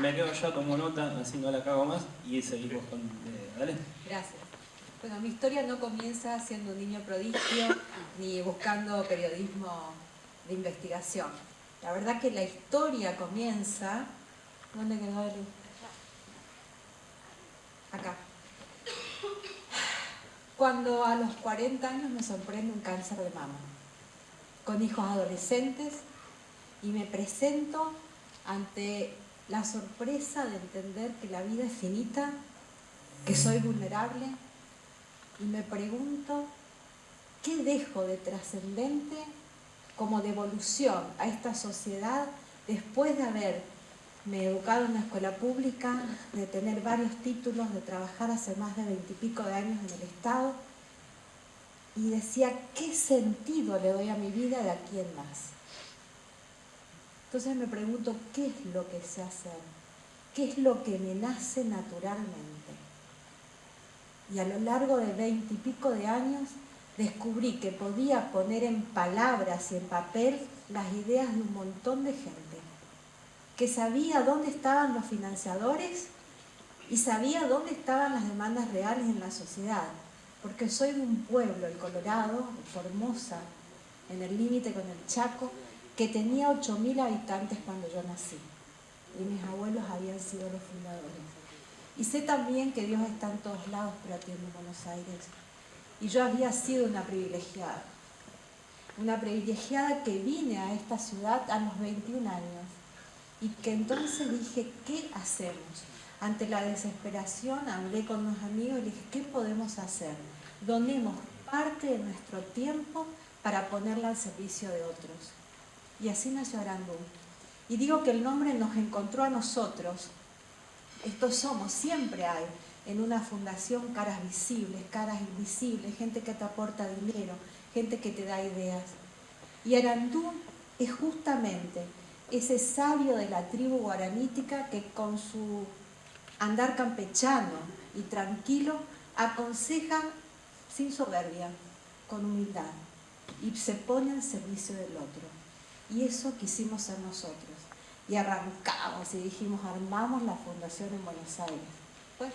Me quedo yo como nota, así no la cago más, y seguimos con... Eh, ¿Dale? Gracias. Bueno, mi historia no comienza siendo un niño prodigio ni buscando periodismo de investigación. La verdad que la historia comienza... ¿Dónde quedó el...? Acá. Cuando a los 40 años me sorprende un cáncer de mama, con hijos adolescentes, y me presento ante la sorpresa de entender que la vida es finita, que soy vulnerable, y me pregunto, ¿qué dejo de trascendente como devolución a esta sociedad después de haberme educado en una escuela pública, de tener varios títulos, de trabajar hace más de veintipico de años en el Estado? Y decía, ¿qué sentido le doy a mi vida de aquí en más? Entonces me pregunto, ¿qué es lo que sé hacer? ¿Qué es lo que me nace naturalmente? Y a lo largo de veintipico de años descubrí que podía poner en palabras y en papel las ideas de un montón de gente, que sabía dónde estaban los financiadores y sabía dónde estaban las demandas reales en la sociedad, porque soy de un pueblo, el Colorado, Formosa, en el límite con el Chaco, que tenía 8.000 habitantes cuando yo nací y mis abuelos habían sido los fundadores. Y sé también que Dios está en todos lados, pero atiende en Buenos Aires. Y yo había sido una privilegiada, una privilegiada que vine a esta ciudad a los 21 años y que entonces dije, ¿qué hacemos? Ante la desesperación hablé con unos amigos y dije, ¿qué podemos hacer? Donemos parte de nuestro tiempo para ponerla al servicio de otros. Y así nació Arandú. Y digo que el nombre nos encontró a nosotros. Estos somos, siempre hay en una fundación caras visibles, caras invisibles, gente que te aporta dinero, gente que te da ideas. Y Arandú es justamente ese sabio de la tribu guaranítica que con su andar campechano y tranquilo aconseja sin soberbia, con humildad, y se pone al servicio del otro. Y eso quisimos ser nosotros. Y arrancamos y dijimos, armamos la fundación en Buenos Aires. Pues,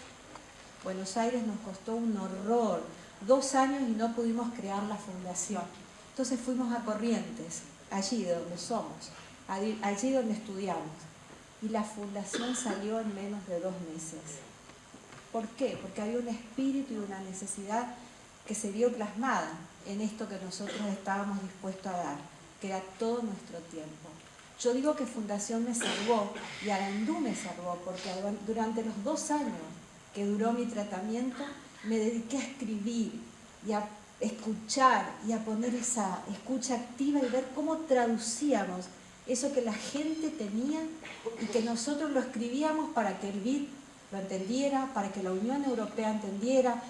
Buenos Aires nos costó un horror, dos años y no pudimos crear la fundación. Entonces fuimos a Corrientes, allí de donde somos, allí donde estudiamos. Y la fundación salió en menos de dos meses. ¿Por qué? Porque había un espíritu y una necesidad que se vio plasmada en esto que nosotros estábamos dispuestos a dar que era todo nuestro tiempo. Yo digo que Fundación me salvó y Arandú me salvó porque durante los dos años que duró mi tratamiento me dediqué a escribir y a escuchar y a poner esa escucha activa y ver cómo traducíamos eso que la gente tenía y que nosotros lo escribíamos para que el BID lo entendiera, para que la Unión Europea entendiera,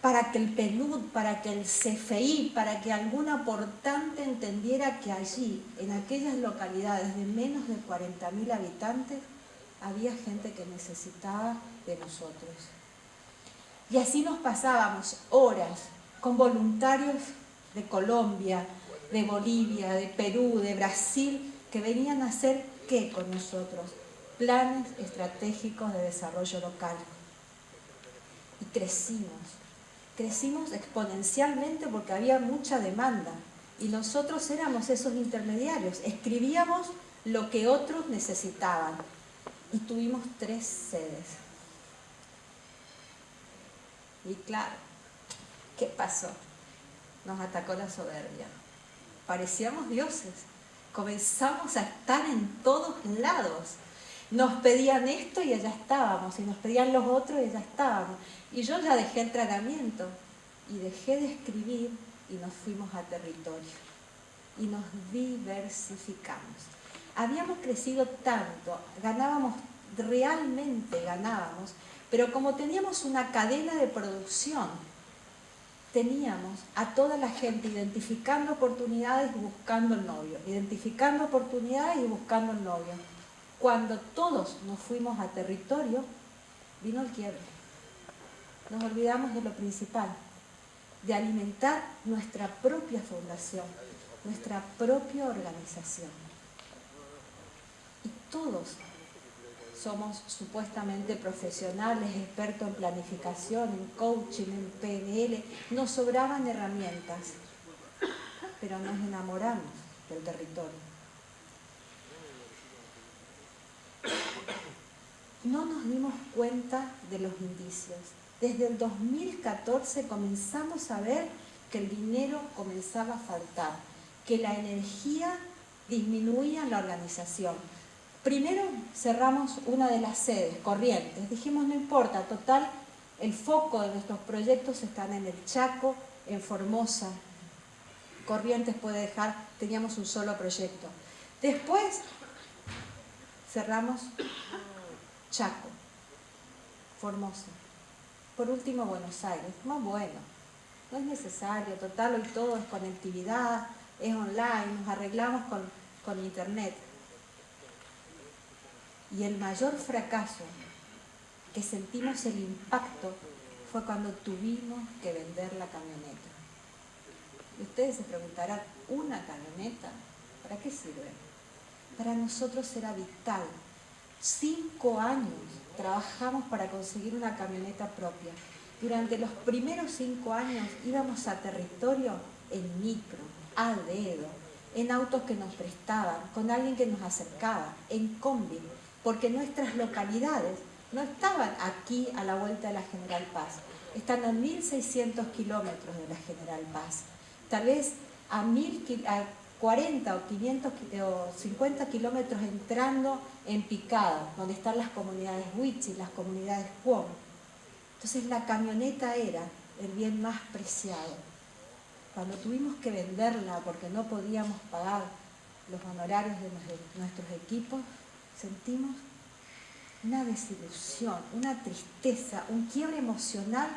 para que el PNUD, para que el CFI, para que algún aportante entendiera que allí, en aquellas localidades de menos de 40.000 habitantes, había gente que necesitaba de nosotros. Y así nos pasábamos horas con voluntarios de Colombia, de Bolivia, de Perú, de Brasil, que venían a hacer ¿qué con nosotros? Planes estratégicos de desarrollo local. Y crecimos crecimos exponencialmente porque había mucha demanda y nosotros éramos esos intermediarios, escribíamos lo que otros necesitaban y tuvimos tres sedes. Y claro, ¿qué pasó? Nos atacó la soberbia. Parecíamos dioses, comenzamos a estar en todos lados. Nos pedían esto y allá estábamos, y nos pedían los otros y allá estábamos. Y yo ya dejé el tratamiento y dejé de escribir y nos fuimos a territorio y nos diversificamos. Habíamos crecido tanto, ganábamos, realmente ganábamos, pero como teníamos una cadena de producción, teníamos a toda la gente identificando oportunidades y buscando el novio, identificando oportunidades y buscando el novio. Cuando todos nos fuimos a territorio, vino el quiebre nos olvidamos de lo principal, de alimentar nuestra propia fundación, nuestra propia organización. Y todos somos supuestamente profesionales, expertos en planificación, en coaching, en PNL, nos sobraban herramientas, pero nos enamoramos del territorio. No nos dimos cuenta de los indicios. Desde el 2014 comenzamos a ver que el dinero comenzaba a faltar, que la energía disminuía en la organización. Primero cerramos una de las sedes, Corrientes. Dijimos, no importa, total, el foco de nuestros proyectos están en el Chaco, en Formosa. Corrientes puede dejar, teníamos un solo proyecto. Después cerramos Chaco, Formosa. Por último, Buenos Aires. Más bueno, no es necesario, total, hoy todo es conectividad, es online, nos arreglamos con, con internet. Y el mayor fracaso que sentimos el impacto fue cuando tuvimos que vender la camioneta. Y ustedes se preguntarán, ¿una camioneta? ¿Para qué sirve? Para nosotros era vital. Cinco años trabajamos para conseguir una camioneta propia. Durante los primeros cinco años íbamos a territorio en micro, a dedo, en autos que nos prestaban, con alguien que nos acercaba, en combi, porque nuestras localidades no estaban aquí a la vuelta de la General Paz, están a 1.600 kilómetros de la General Paz, tal vez a, 40 o 500 o 50 kilómetros entrando en Picada, donde están las comunidades Huichi, las comunidades Cuom. Entonces la camioneta era el bien más preciado. Cuando tuvimos que venderla porque no podíamos pagar los honorarios de nuestros equipos, sentimos una desilusión, una tristeza, un quiebre emocional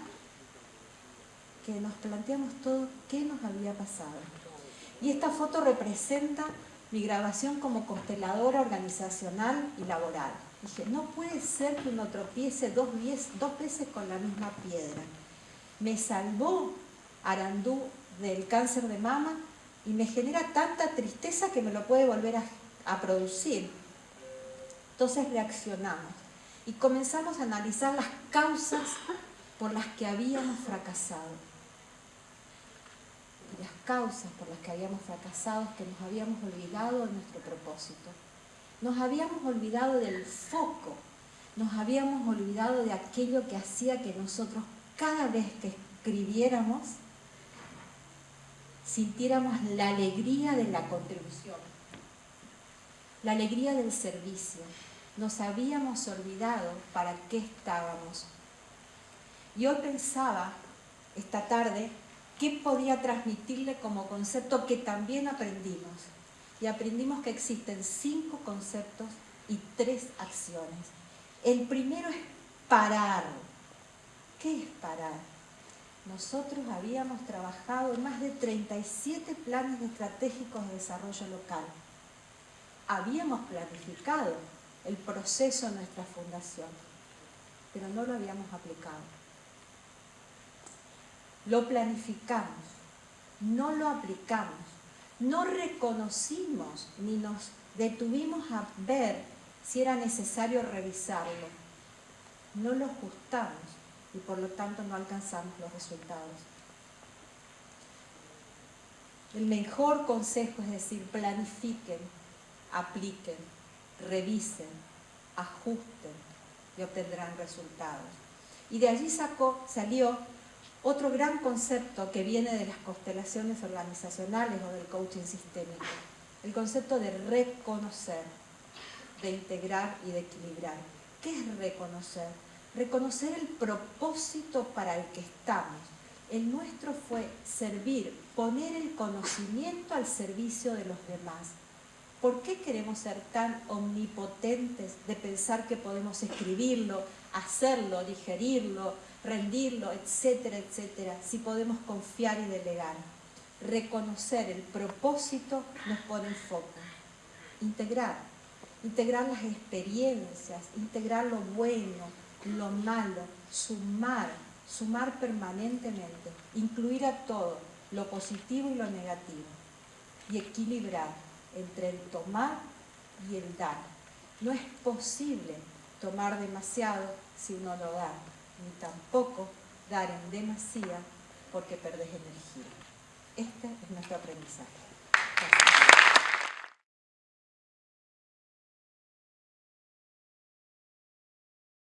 que nos planteamos todo qué nos había pasado. Y esta foto representa mi grabación como consteladora organizacional y laboral. Dije, no puede ser que uno tropiece dos, dos veces con la misma piedra. Me salvó Arandú del cáncer de mama y me genera tanta tristeza que me lo puede volver a producir. Entonces reaccionamos y comenzamos a analizar las causas por las que habíamos fracasado. Las causas por las que habíamos fracasado que nos habíamos olvidado de nuestro propósito. Nos habíamos olvidado del foco, nos habíamos olvidado de aquello que hacía que nosotros cada vez que escribiéramos sintiéramos la alegría de la contribución la alegría del servicio. Nos habíamos olvidado para qué estábamos. Yo pensaba esta tarde qué podía transmitirle como concepto que también aprendimos. Y aprendimos que existen cinco conceptos y tres acciones. El primero es parar. ¿Qué es parar? Nosotros habíamos trabajado en más de 37 planes estratégicos de desarrollo local habíamos planificado el proceso de nuestra fundación, pero no lo habíamos aplicado. Lo planificamos, no lo aplicamos, no reconocimos ni nos detuvimos a ver si era necesario revisarlo. No lo ajustamos y por lo tanto no alcanzamos los resultados. El mejor consejo es decir, planifiquen, apliquen, revisen, ajusten y obtendrán resultados. Y de allí sacó, salió otro gran concepto que viene de las constelaciones organizacionales o del coaching sistémico, el concepto de reconocer, de integrar y de equilibrar. ¿Qué es reconocer? Reconocer el propósito para el que estamos. El nuestro fue servir, poner el conocimiento al servicio de los demás ¿Por qué queremos ser tan omnipotentes de pensar que podemos escribirlo, hacerlo, digerirlo, rendirlo, etcétera, etcétera, si podemos confiar y delegar? Reconocer el propósito nos pone en foco. Integrar, integrar las experiencias, integrar lo bueno, lo malo, sumar, sumar permanentemente, incluir a todo, lo positivo y lo negativo, y equilibrar entre el tomar y el dar. No es posible tomar demasiado si uno lo da, ni tampoco dar en demasía porque perdés energía. Este es nuestro aprendizaje.